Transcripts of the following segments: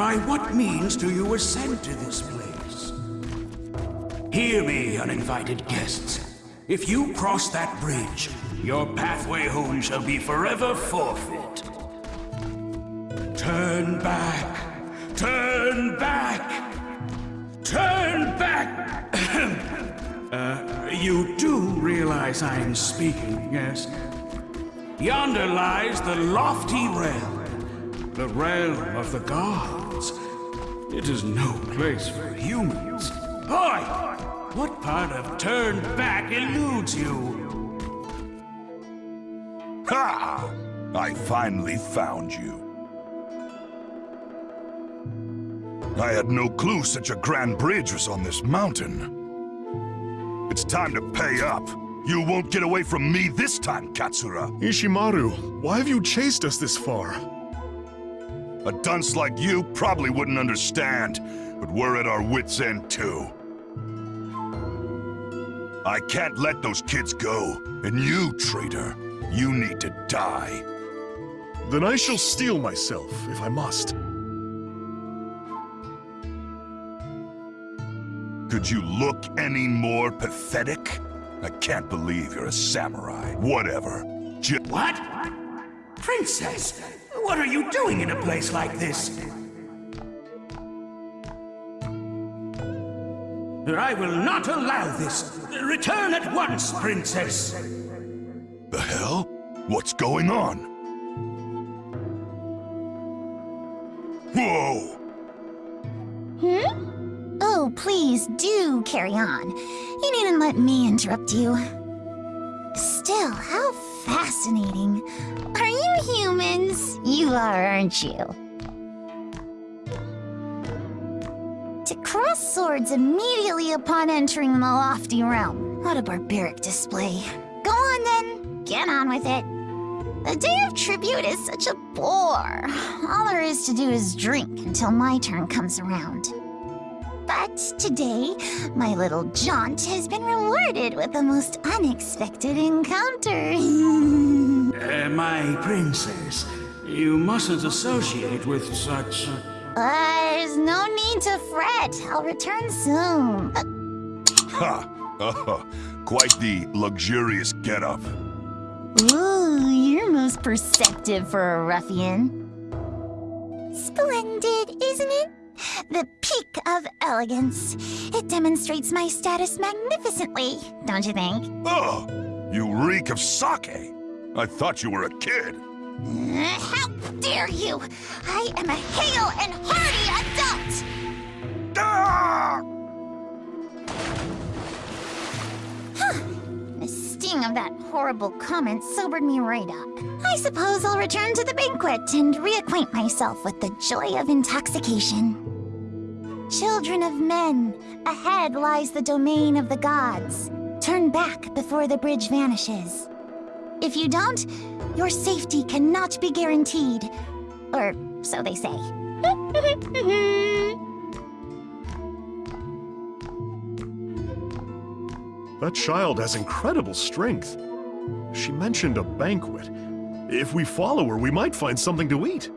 By what means do you ascend to this place? Hear me, uninvited guests. If you cross that bridge, your pathway home shall be forever forfeit. Turn back! Turn back! Turn back! uh, you do realize I'm speaking, yes? Yonder lies the lofty realm, the realm of the gods. It is no place for humans. Boy, what part of turn back eludes you? Ha! I finally found you. I had no clue such a grand bridge was on this mountain. It's time to pay up. You won't get away from me this time, Katsura. Ishimaru, why have you chased us this far? A dunce like you probably wouldn't understand, but we're at our wits' end too. I can't let those kids go, and you, traitor, you need to die. Then I shall steel myself, if I must. Could you look any more pathetic? I can't believe you're a samurai. Whatever. J what? Princess, what are you doing in a place like this? I will not allow this. Return at once, Princess. The hell? What's going on? Whoa! Hmm? Oh, please do carry on. You needn't let me interrupt you. Still, how fascinating. Are you humans? You are, aren't you? To cross swords immediately upon entering the lofty realm. What a barbaric display. Go on then, get on with it. The Day of Tribute is such a bore. All there is to do is drink until my turn comes around. But today, my little jaunt has been rewarded with the most unexpected encounter. uh, my princess, you mustn't associate with such... Uh, there's no need to fret. I'll return soon. Ha! Uh, quite the luxurious getup. Ooh, you're most perceptive for a ruffian. Splendid, isn't it? The peak of elegance. It demonstrates my status magnificently, don't you think? Oh, you reek of sake. I thought you were a kid. Uh, how dare you! I am a hale and hearty adult! Ah! the sting of that horrible comment sobered me right up. I suppose I'll return to the banquet and reacquaint myself with the joy of intoxication. Children of men, ahead lies the domain of the gods. Turn back before the bridge vanishes. If you don't, your safety cannot be guaranteed. Or so they say. that child has incredible strength. She mentioned a banquet. If we follow her, we might find something to eat.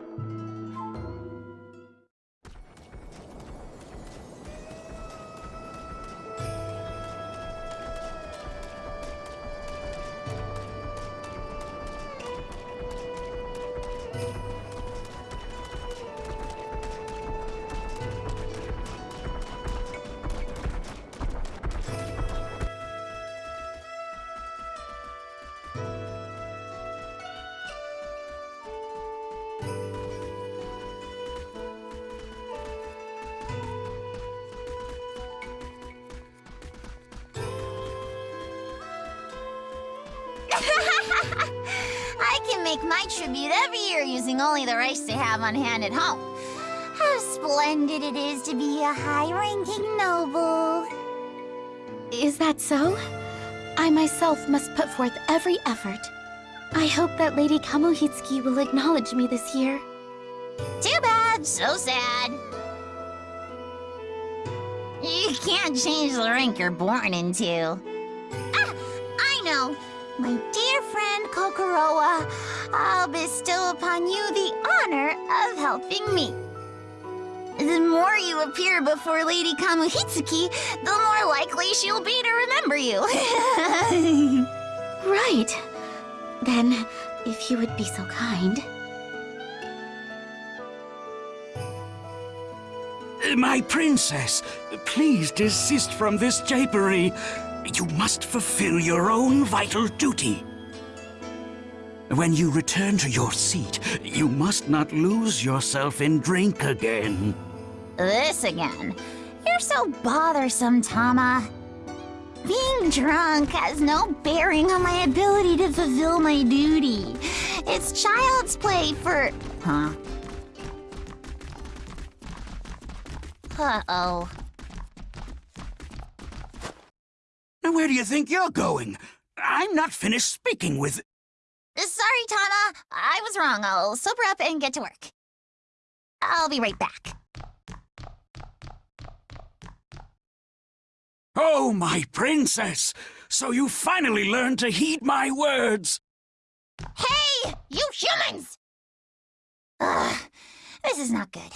I can make my tribute every year using only the rice they have on hand at home. How splendid it is to be a high-ranking noble. Is that so? I myself must put forth every effort. I hope that Lady Kamuhitsuki will acknowledge me this year. Too bad, so sad. You can't change the rank you're born into. I know. My dear friend Kokorowa, I'll bestow upon you the honor of helping me. The more you appear before Lady Kamuhitsuki, the more likely she'll be to remember you. Right. Then, if you would be so kind. My princess, please desist from this japery. You must fulfill your own vital duty. When you return to your seat, you must not lose yourself in drink again. this again. You're so bothersome, Tama. Being drunk has no bearing on my ability to fulfill my duty. It's child's play for... Huh? Uh-oh. Where do you think you're going? I'm not finished speaking with... Sorry, Tama. I was wrong. I'll sober up and get to work. I'll be right back. Oh, my princess! So you finally learned to heed my words! Hey, you humans! Ugh, this is not good.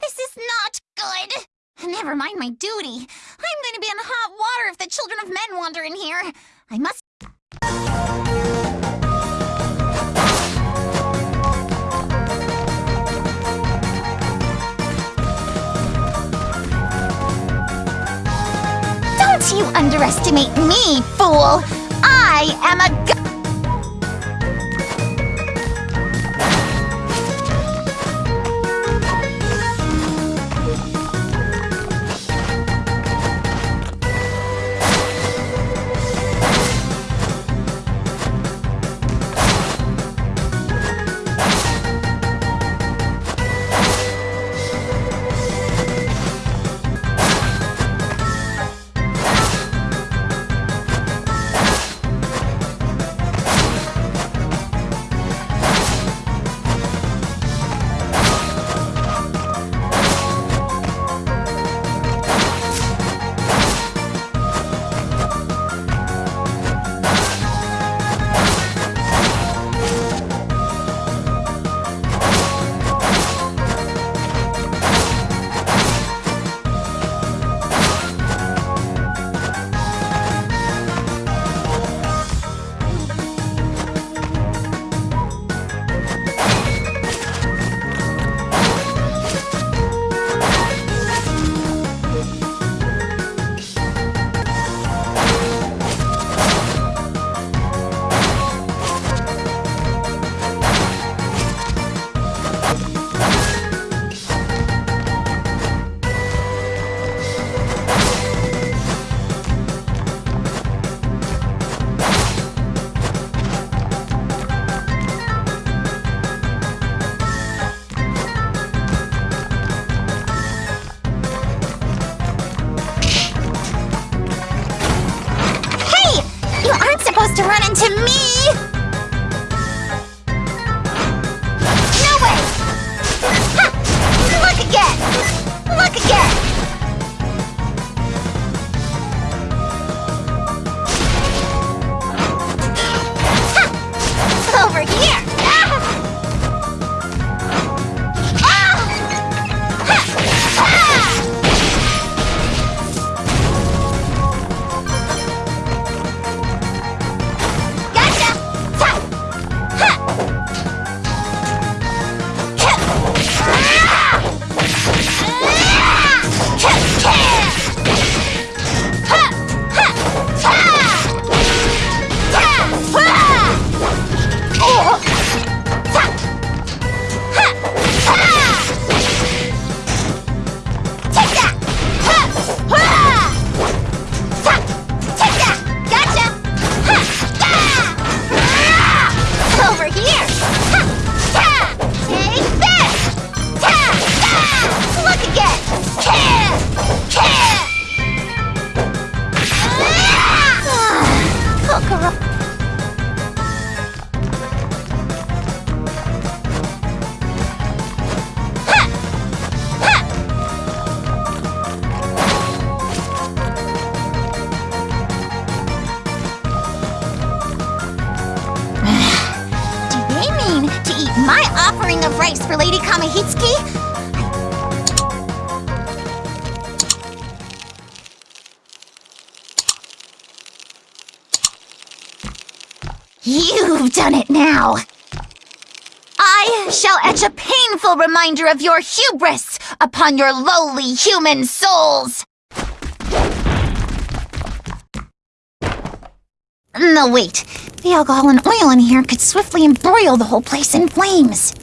This is not good. Never mind my duty. I'm going to be in hot water if the children of men wander in here. I must... Don't you underestimate me, fool! I am a for Lady Kamuhitsuki? You've done it now! I shall etch a painful reminder of your hubris upon your lowly human souls! No, wait. The alcohol and oil in here could swiftly embroil the whole place in flames.